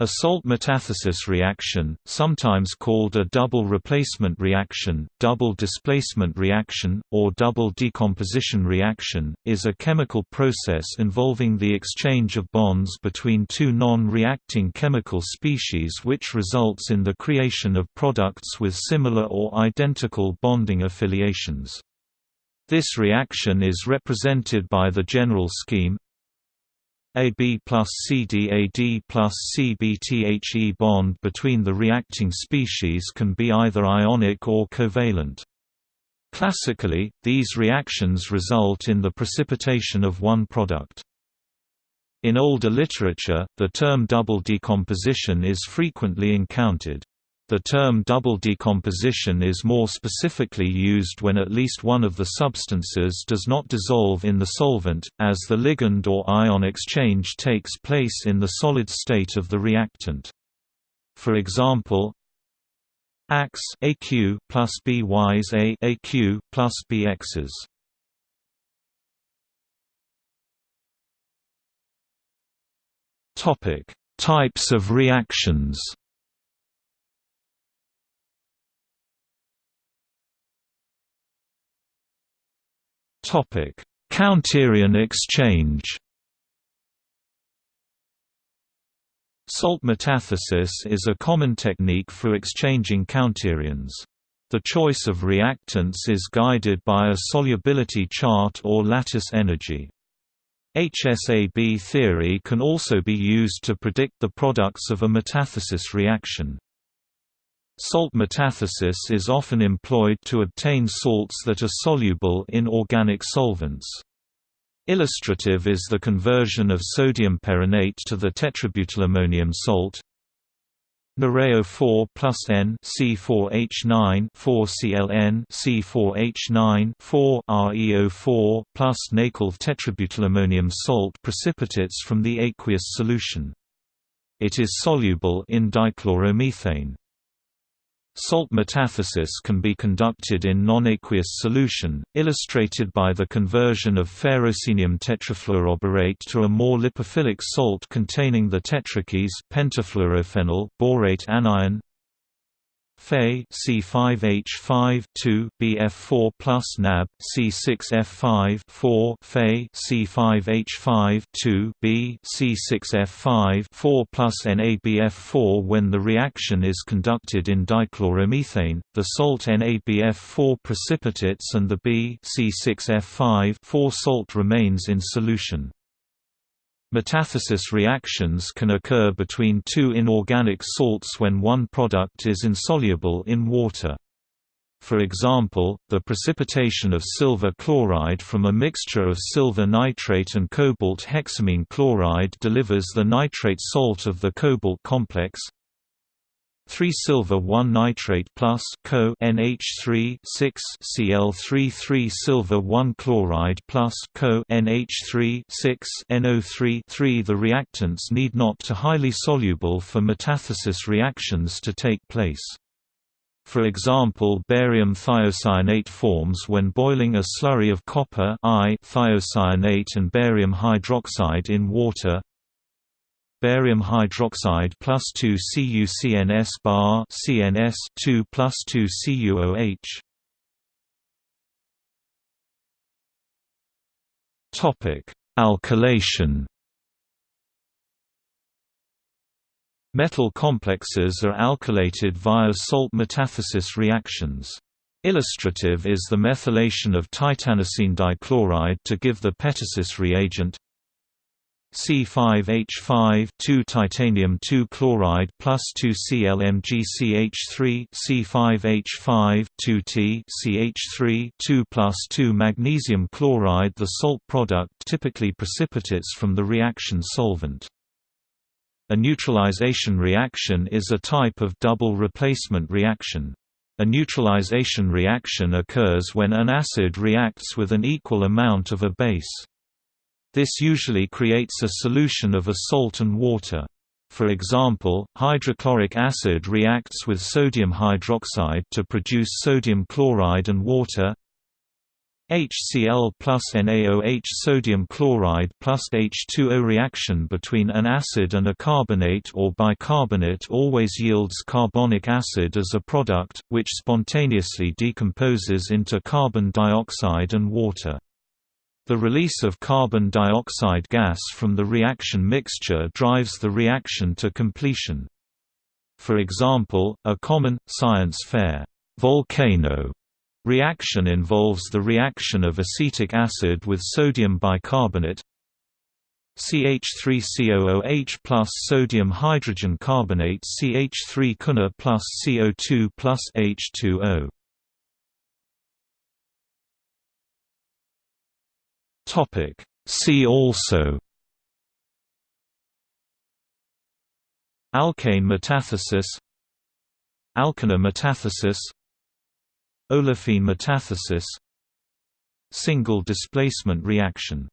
A salt metathesis reaction, sometimes called a double replacement reaction, double displacement reaction, or double decomposition reaction, is a chemical process involving the exchange of bonds between two non-reacting chemical species which results in the creation of products with similar or identical bonding affiliations. This reaction is represented by the general scheme AB plus CDAD plus CBTHE bond between the reacting species can be either ionic or covalent. Classically, these reactions result in the precipitation of one product. In older literature, the term double decomposition is frequently encountered. The term double decomposition is more specifically used when at least one of the substances does not dissolve in the solvent, as the ligand or ion exchange takes place in the solid state of the reactant. For example, AX AQ plus BYs A AQ plus BXs. Topic: Types of reactions. Topic: Counterion exchange. Salt metathesis is a common technique for exchanging counterions. The choice of reactants is guided by a solubility chart or lattice energy. HSAB theory can also be used to predict the products of a metathesis reaction. Salt metathesis is often employed to obtain salts that are soluble in organic solvents. Illustrative is the conversion of sodium perrhenate to the tetrabutylammonium salt. Nareo 4 plus N C4H9 4ClN C4H9 4 ReO4 plus Nacle tetrabutylammonium salt precipitates from the aqueous solution. It is soluble in dichloromethane. Salt metathesis can be conducted in non-aqueous solution, illustrated by the conversion of ferrocenium tetrafluoroborate to a more lipophilic salt containing the tetrakis pentafluorophenyl, borate anion Fe C5H5 2 BF4 plus NAB C6F5 4 Fe C5H5 2 B C6F5 4 plus NABF4 When the reaction is conducted in dichloromethane, the salt NABF4 precipitates and the B C6F5 4 salt remains in solution. Metathesis reactions can occur between two inorganic salts when one product is insoluble in water. For example, the precipitation of silver chloride from a mixture of silver nitrate and cobalt hexamine chloride delivers the nitrate salt of the cobalt complex 3 silver 1 nitrate plus co NH3 6 Cl3 3 silver 1 chloride plus co NH3 6 NO3 3 The reactants need not to highly soluble for metathesis reactions to take place. For example barium thiocyanate forms when boiling a slurry of copper I thiocyanate and barium hydroxide in water barium hydroxide plus 2 CuCNS bar CNS 2 plus 2 CuOH. Topic: Alkylation. Metal complexes are alkylated via salt metathesis reactions. Illustrative is the methylation of titanocene dichloride to give the petasis reagent C5H5 2 titanium 2 chloride plus 2 ClMgCH3 C5H5 2T CH3 2 plus 2 magnesium chloride The salt product typically precipitates from the reaction solvent. A neutralization reaction is a type of double replacement reaction. A neutralization reaction occurs when an acid reacts with an equal amount of a base. This usually creates a solution of a salt and water. For example, hydrochloric acid reacts with sodium hydroxide to produce sodium chloride and water. HCl plus NaOH sodium chloride plus H2O reaction between an acid and a carbonate or bicarbonate always yields carbonic acid as a product, which spontaneously decomposes into carbon dioxide and water. The release of carbon dioxide gas from the reaction mixture drives the reaction to completion. For example, a common, science fair volcano Reaction involves the reaction of acetic acid with sodium bicarbonate CH3COOH plus sodium hydrogen carbonate CH3 CuNa plus CO2 plus H2O. Topic. See also Alkane metathesis Alkana metathesis Olefine metathesis Single displacement reaction